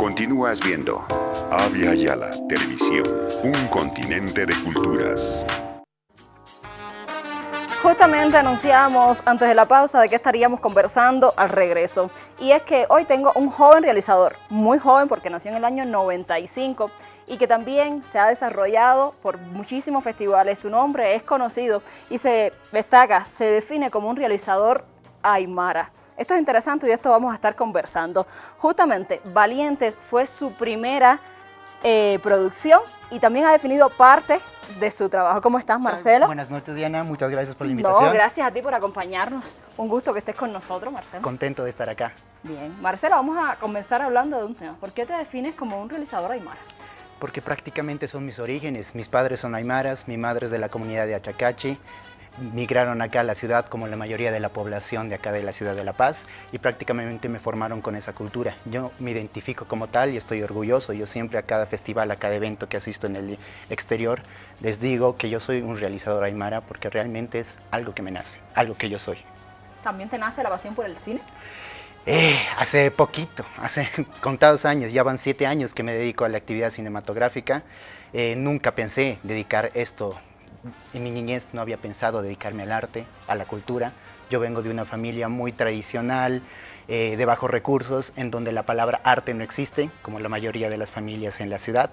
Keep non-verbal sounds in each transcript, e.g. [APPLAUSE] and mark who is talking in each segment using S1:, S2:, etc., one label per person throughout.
S1: Continúas viendo Avia Yala Televisión, un continente de culturas.
S2: Justamente anunciamos antes de la pausa de que estaríamos conversando al regreso. Y es que hoy tengo un joven realizador, muy joven porque nació en el año 95 y que también se ha desarrollado por muchísimos festivales. Su nombre es conocido y se destaca, se define como un realizador aymara. Esto es interesante y de esto vamos a estar conversando. Justamente, Valientes fue su primera eh, producción y también ha definido parte de su trabajo. ¿Cómo estás, Marcelo?
S3: Buenas noches, Diana. Muchas gracias por la invitación.
S2: No, gracias a ti por acompañarnos. Un gusto que estés con nosotros, Marcelo.
S3: Contento de estar acá.
S2: Bien. Marcelo, vamos a comenzar hablando de un tema. ¿Por qué te defines como un realizador aymara?
S3: Porque prácticamente son mis orígenes. Mis padres son aymaras, mi madre es de la comunidad de Achacachi, migraron acá a la ciudad como la mayoría de la población de acá de la ciudad de La Paz y prácticamente me formaron con esa cultura. Yo me identifico como tal y estoy orgulloso. Yo siempre a cada festival, a cada evento que asisto en el exterior, les digo que yo soy un realizador aymara porque realmente es algo que me nace, algo que yo soy.
S2: ¿También te nace la pasión por el cine?
S3: Eh, hace poquito, hace [LAUGHS] contados años, ya van siete años que me dedico a la actividad cinematográfica. Eh, nunca pensé dedicar esto en mi niñez no había pensado dedicarme al arte, a la cultura. Yo vengo de una familia muy tradicional, eh, de bajos recursos, en donde la palabra arte no existe, como la mayoría de las familias en la ciudad.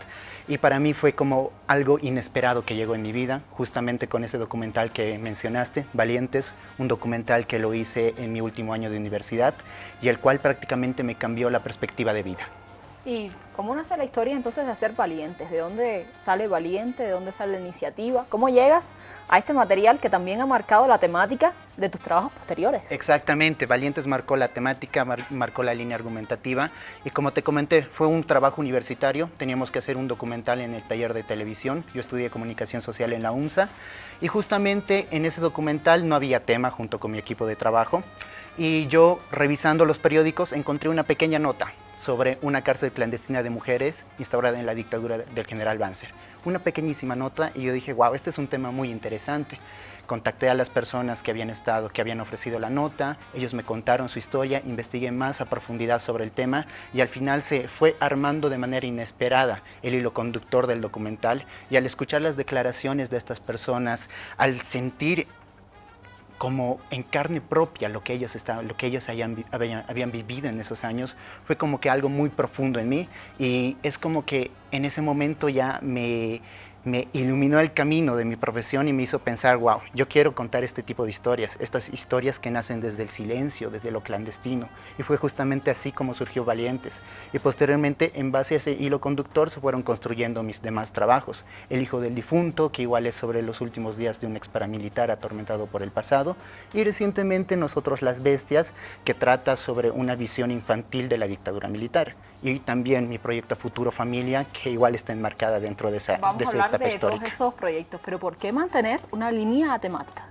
S3: Y para mí fue como algo inesperado que llegó en mi vida, justamente con ese documental que mencionaste, Valientes, un documental que lo hice en mi último año de universidad y el cual prácticamente me cambió la perspectiva de vida.
S2: ¿Y cómo nace la historia entonces de hacer Valientes? ¿De dónde sale Valiente? ¿De dónde sale la iniciativa? ¿Cómo llegas a este material que también ha marcado la temática de tus trabajos posteriores?
S3: Exactamente, Valientes marcó la temática, marcó la línea argumentativa y como te comenté, fue un trabajo universitario, teníamos que hacer un documental en el taller de televisión, yo estudié comunicación social en la UNSA y justamente en ese documental no había tema junto con mi equipo de trabajo y yo revisando los periódicos encontré una pequeña nota sobre una cárcel clandestina de mujeres instaurada en la dictadura del general Banzer. Una pequeñísima nota y yo dije, wow, este es un tema muy interesante. Contacté a las personas que habían estado, que habían ofrecido la nota, ellos me contaron su historia, investigué más a profundidad sobre el tema y al final se fue armando de manera inesperada el hilo conductor del documental y al escuchar las declaraciones de estas personas, al sentir como en carne propia lo que ellos, estaban, lo que habían, habían, vivido en esos años, fue como que algo muy profundo en mí. Y es como que en ese momento ya me, me iluminó el camino de mi profesión y me hizo pensar, wow, yo quiero contar este tipo de historias, estas historias que nacen desde el silencio, desde lo clandestino. Y fue justamente así como surgió Valientes. Y posteriormente, en base a ese hilo conductor, se fueron construyendo mis demás trabajos. El hijo del difunto, que igual es sobre los últimos días de un ex paramilitar atormentado por el pasado. Y recientemente Nosotros las Bestias, que trata sobre una visión infantil de la dictadura militar y también mi proyecto Futuro Familia, que igual está enmarcada dentro de esa,
S2: Vamos
S3: de
S2: a hablar de todos esos proyectos, pero ¿por qué mantener una línea temática?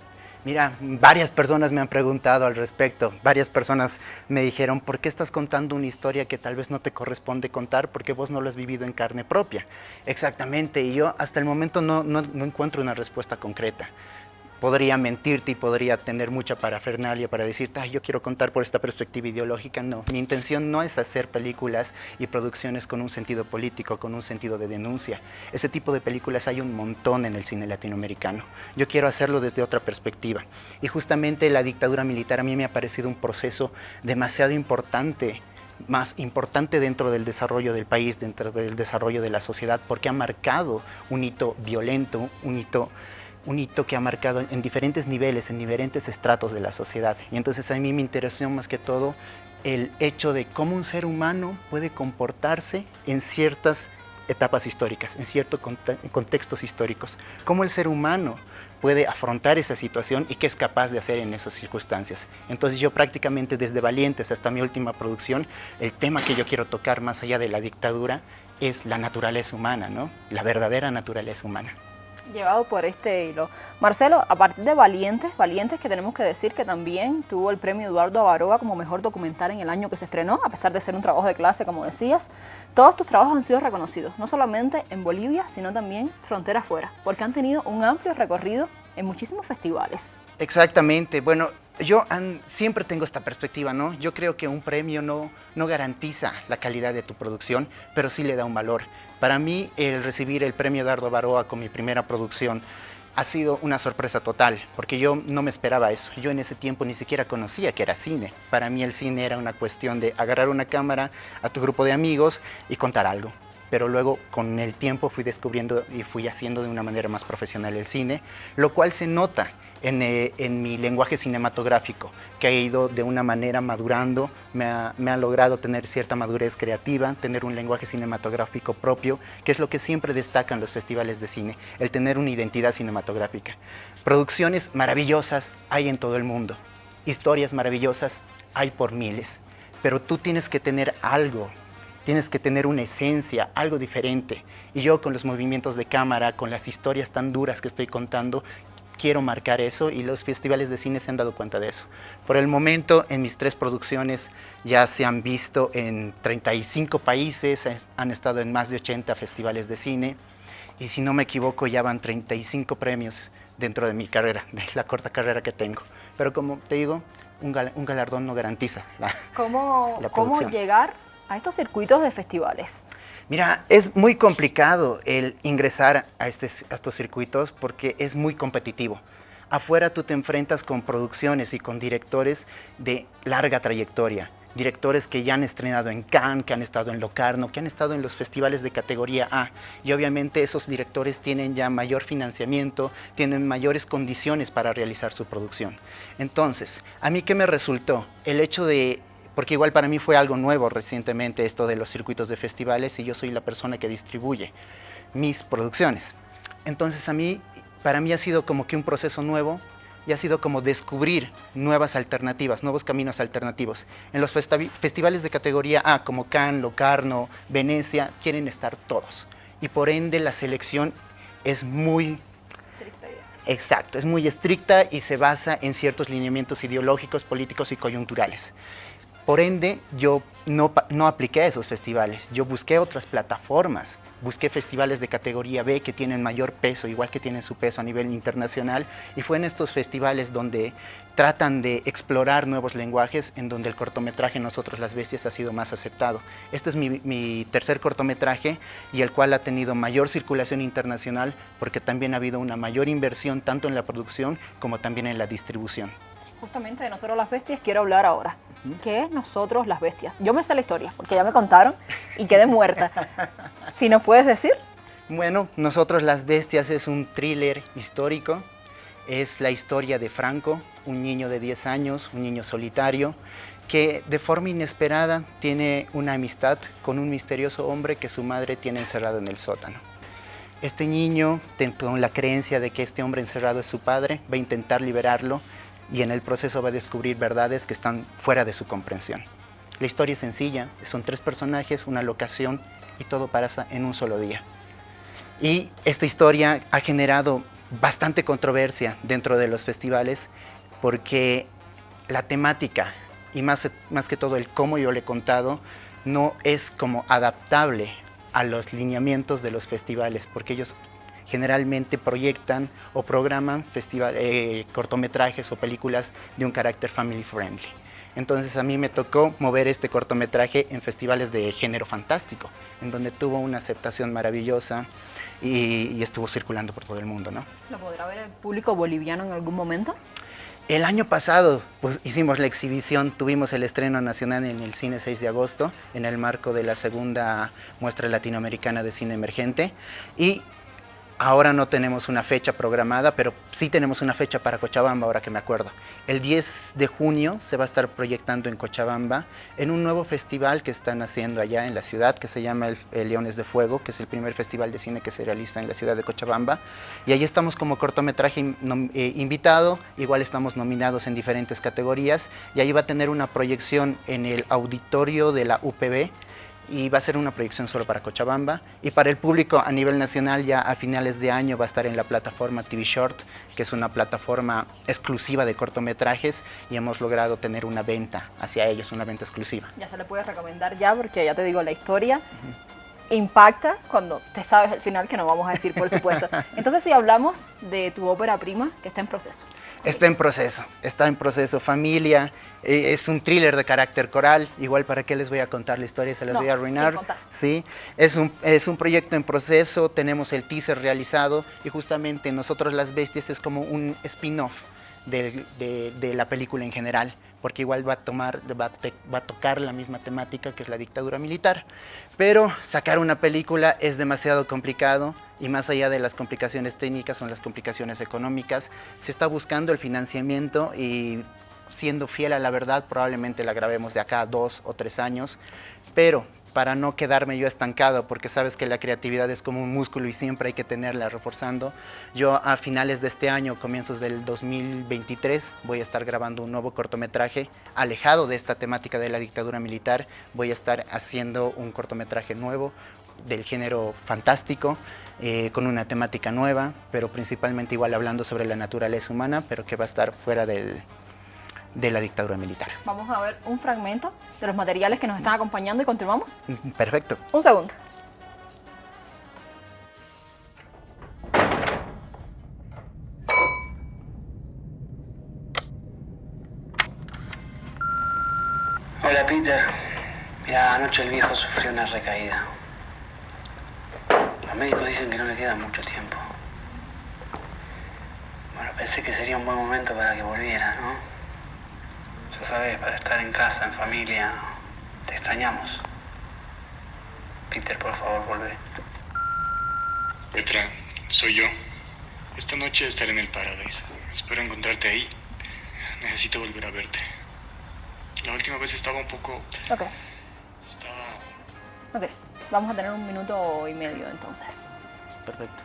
S3: Mira, varias personas me han preguntado al respecto, varias personas me dijeron, ¿por qué estás contando una historia que tal vez no te corresponde contar porque vos no lo has vivido en carne propia? Exactamente, y yo hasta el momento no, no, no encuentro una respuesta concreta podría mentirte y podría tener mucha parafernalia para decirte, Ay, yo quiero contar por esta perspectiva ideológica. No, mi intención no es hacer películas y producciones con un sentido político, con un sentido de denuncia. Ese tipo de películas hay un montón en el cine latinoamericano. Yo quiero hacerlo desde otra perspectiva. Y justamente la dictadura militar a mí me ha parecido un proceso demasiado importante más importante dentro del desarrollo del país, dentro del desarrollo de la sociedad, porque ha marcado un hito violento, un hito un hito que ha marcado en diferentes niveles, en diferentes estratos de la sociedad. Y entonces a mí me interesó más que todo el hecho de cómo un ser humano puede comportarse en ciertas etapas históricas, en ciertos contextos históricos. Cómo el ser humano puede afrontar esa situación y qué es capaz de hacer en esas circunstancias. Entonces yo prácticamente desde Valientes hasta mi última producción, el tema que yo quiero tocar más allá de la dictadura es la naturaleza humana, ¿no? la verdadera naturaleza humana
S2: llevado por este hilo. Marcelo, a partir de Valientes, Valientes que tenemos que decir que también tuvo el premio Eduardo Avaroa como mejor documental en el año que se estrenó, a pesar de ser un trabajo de clase, como decías, todos tus trabajos han sido reconocidos, no solamente en Bolivia, sino también frontera afuera, porque han tenido un amplio recorrido en muchísimos festivales.
S3: Exactamente, bueno, yo siempre tengo esta perspectiva, ¿no? Yo creo que un premio no, no garantiza la calidad de tu producción, pero sí le da un valor. Para mí, el recibir el premio Dardo Baroa con mi primera producción ha sido una sorpresa total, porque yo no me esperaba eso. Yo en ese tiempo ni siquiera conocía que era cine. Para mí el cine era una cuestión de agarrar una cámara a tu grupo de amigos y contar algo pero luego con el tiempo fui descubriendo y fui haciendo de una manera más profesional el cine, lo cual se nota eh, en, mi lenguaje cinematográfico, que ha ido de una manera madurando, me ha, logrado tener cierta madurez creativa, tener un lenguaje cinematográfico propio, que es lo que siempre destacan los festivales de cine, el tener una identidad cinematográfica. Producciones maravillosas hay en todo el mundo, historias maravillosas hay por miles, pero tú tienes que tener algo tienes que tener una esencia, algo diferente. Y yo con los movimientos de cámara, con las historias tan duras que estoy contando, quiero marcar eso y los festivales de cine se han dado cuenta de eso. Por el momento, en mis tres producciones ya se han visto en 35 países, han estado en más de 80 festivales de cine y si no me equivoco ya van 35 premios dentro de mi carrera, [LAUGHS] de la corta carrera que tengo. Pero como te digo, un, galardón no garantiza la,
S2: ¿Cómo, ¿Cómo llegar a estos circuitos de festivales?
S3: Mira, es muy complicado el ingresar a, este, a estos circuitos porque es muy competitivo. Afuera tú te enfrentas con producciones y con directores de larga trayectoria, directores que ya han estrenado en Cannes, que han estado en Locarno, que han estado en los festivales de categoría A. Y obviamente esos directores tienen ya mayor financiamiento, tienen mayores condiciones para realizar su producción. Entonces, ¿a mí qué me resultó? El hecho de porque igual para mí fue algo nuevo recientemente esto de los circuitos de festivales y yo soy la persona que distribuye mis producciones. Entonces a mí, para mí ha sido como que un proceso nuevo y ha sido como descubrir nuevas alternativas, nuevos caminos alternativos. En los festivales de categoría A, como Cannes, Locarno, Venecia, quieren estar todos. Y por ende la selección es muy Exacto, es muy estricta y se basa en ciertos lineamientos ideológicos, políticos y coyunturales. Por ende, yo no, apliqué a esos festivales, yo busqué otras plataformas, busqué festivales de categoría B que tienen mayor peso, igual que tienen su peso a nivel internacional, y fue en estos festivales donde tratan de explorar nuevos lenguajes, en donde el cortometraje Nosotros las Bestias ha sido más aceptado. Este es mi, mi tercer cortometraje y el cual ha tenido mayor circulación internacional porque también ha habido una mayor inversión tanto en la producción como también en la distribución.
S2: Justamente de Nosotros las Bestias quiero hablar ahora. ¿Qué es Nosotros las Bestias? Yo me sé la historia, porque ya me contaron y quedé muerta. [LAUGHS] si nos puedes decir.
S3: Bueno, Nosotros las Bestias es un thriller histórico. Es la historia de Franco, un niño de 10 años, un niño solitario, que de forma inesperada tiene una amistad con un misterioso hombre que su madre tiene encerrado en el sótano. Este niño, con la creencia de que este hombre encerrado es su padre, va a intentar liberarlo y en el proceso va a descubrir verdades que están fuera de su comprensión. La historia es sencilla, son tres personajes, una locación y todo pasa en un solo día. Y esta historia ha generado bastante controversia dentro de los festivales porque la temática y más, más que todo el cómo yo le he contado no es como adaptable a los lineamientos de los festivales porque ellos generalmente proyectan o programan festival, eh, cortometrajes o películas de un carácter family friendly. Entonces a mí me tocó mover este cortometraje en festivales de género fantástico, en donde tuvo una aceptación maravillosa y, estuvo circulando por todo el mundo. ¿no?
S2: ¿Lo podrá ver el público boliviano en algún momento?
S3: El año pasado pues, hicimos la exhibición, tuvimos el estreno nacional en el Cine 6 de agosto, en el marco de la segunda muestra latinoamericana de cine emergente, y Ahora no tenemos una fecha programada, pero sí tenemos una fecha para Cochabamba, ahora que me acuerdo. El 10 de junio se va a estar proyectando en Cochabamba en un nuevo festival que están haciendo allá en la ciudad, que se llama el, Leones de Fuego, que es el primer festival de cine que se realiza en la ciudad de Cochabamba. Y ahí estamos como cortometraje eh, invitado, igual estamos nominados en diferentes categorías, y ahí va a tener una proyección en el auditorio de la UPB, y va a ser una proyección solo para Cochabamba y para el público a nivel nacional ya a finales de año va a estar en la plataforma TV Short que es una plataforma exclusiva de cortometrajes y hemos logrado tener una venta hacia ellos, una venta exclusiva.
S2: Ya se le puede recomendar ya porque ya te digo la historia impacta cuando te sabes el final que no vamos a decir por supuesto. [LAUGHS] Entonces si hablamos de tu ópera prima que está en proceso.
S3: Está en proceso, está en proceso. Familia, eh, es un thriller de carácter coral. Igual, ¿para qué les voy a contar la historia? Se las voy a arruinar. Sí, es un, es un proyecto en proceso. Tenemos el teaser realizado y justamente Nosotros las Bestias es como un spin-off de, de la película en general porque igual va a, tomar, va, a tocar la misma temática que es la dictadura militar. Pero sacar una película es demasiado complicado y más allá de las complicaciones técnicas son las complicaciones económicas. Se está buscando el financiamiento y siendo fiel a la verdad probablemente la grabemos de acá dos o tres años, pero para no quedarme yo estancado, porque sabes que la creatividad es como un músculo y siempre hay que tenerla reforzando. Yo a finales de este año, comienzos del 2023, voy a estar grabando un nuevo cortometraje alejado de esta temática de la dictadura militar. Voy a estar haciendo un cortometraje nuevo del género fantástico, eh, con una temática nueva, pero principalmente igual hablando sobre la naturaleza humana, pero que va a estar fuera del, de la dictadura militar.
S2: Vamos a ver un fragmento de los materiales que nos están acompañando y continuamos.
S3: Perfecto.
S2: Un segundo.
S4: Hola Peter. Mira, anoche el viejo sufrió una recaída. Los médicos dicen que no le queda mucho tiempo. Bueno, pensé que sería un buen momento para que volviera, ¿no? Ya sabes, para estar en casa, en familia, te extrañamos. Peter, por favor, vuelve.
S5: Petra, soy yo. Esta noche estaré en el Paradise. Espero encontrarte ahí. Necesito volver a verte. La última vez estaba un poco...
S2: Ok.
S5: Estaba...
S2: Ok, vamos a tener un minuto y medio entonces.
S3: Perfecto.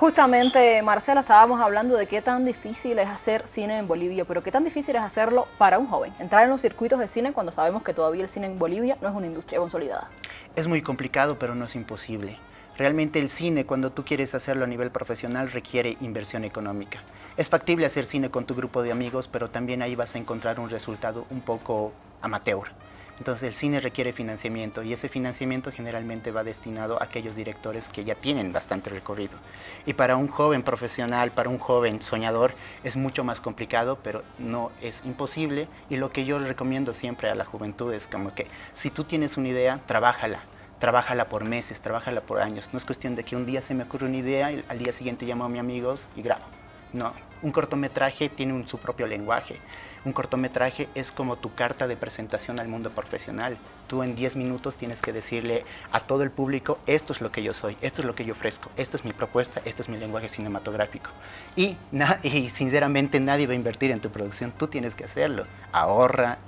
S2: Justamente, Marcelo, estábamos hablando de qué tan difícil es hacer cine en Bolivia, pero qué tan difícil es hacerlo para un joven, entrar en los circuitos de cine cuando sabemos que todavía el cine en Bolivia no es una industria consolidada.
S3: Es muy complicado, pero no es imposible. Realmente el cine, cuando tú quieres hacerlo a nivel profesional, requiere inversión económica. Es factible hacer cine con tu grupo de amigos, pero también ahí vas a encontrar un resultado un poco amateur. Entonces el cine requiere financiamiento y ese financiamiento generalmente va destinado a aquellos directores que ya tienen bastante recorrido. Y para un joven profesional, para un joven soñador, es mucho más complicado, pero no es imposible. Y lo que yo recomiendo siempre a la juventud es como que si tú tienes una idea, trabájala trabájala por meses, trabájala por años. No es cuestión de que un día se me ocurre una idea y al día siguiente llamo a mis amigos y grabo. No, un cortometraje tiene su propio lenguaje. Un cortometraje es como tu carta de presentación al mundo profesional. Tú en 10 minutos tienes que decirle a todo el público, esto es lo que yo soy, esto es lo que yo ofrezco, esta es mi propuesta, este es mi lenguaje cinematográfico. Y, [LAUGHS] y sinceramente nadie va a invertir en tu producción, tú tienes que hacerlo. Ahorra,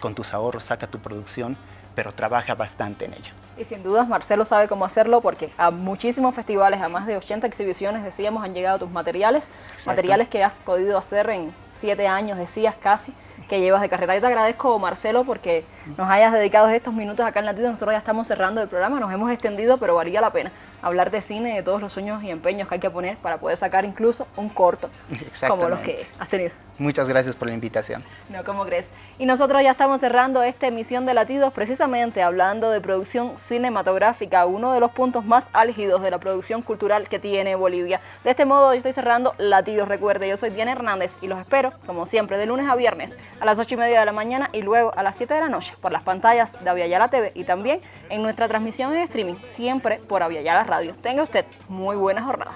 S3: con tus ahorros saca tu producción, pero trabaja bastante en ello.
S2: Y sin dudas Marcelo sabe cómo hacerlo porque a muchísimos festivales, a más de 80 exhibiciones, decíamos, han llegado tus materiales, materiales que has podido hacer en siete años, decías casi, que llevas de carrera. Yo te agradezco, Marcelo, porque nos hayas dedicado estos minutos acá en Latido. Nosotros ya estamos cerrando el programa, nos hemos extendido, pero valía la pena hablar de cine, de todos los sueños y empeños que hay que poner para poder sacar incluso un corto [LAUGHS] como los que has tenido.
S3: Muchas gracias por la invitación.
S2: No, ¿cómo crees? Y nosotros ya estamos cerrando esta emisión de Latidos precisamente hablando de producción cinematográfica, uno de los puntos más álgidos de la producción cultural que tiene Bolivia. De este modo yo estoy cerrando Latidos. Recuerde, yo soy Diana Hernández y los espero, como siempre, de lunes a viernes a las 8 y media de la mañana y luego a las 7 de la noche por las pantallas de Aviala TV y también en nuestra transmisión en streaming, siempre por Aviala Radio. Tenga usted muy buena jornada.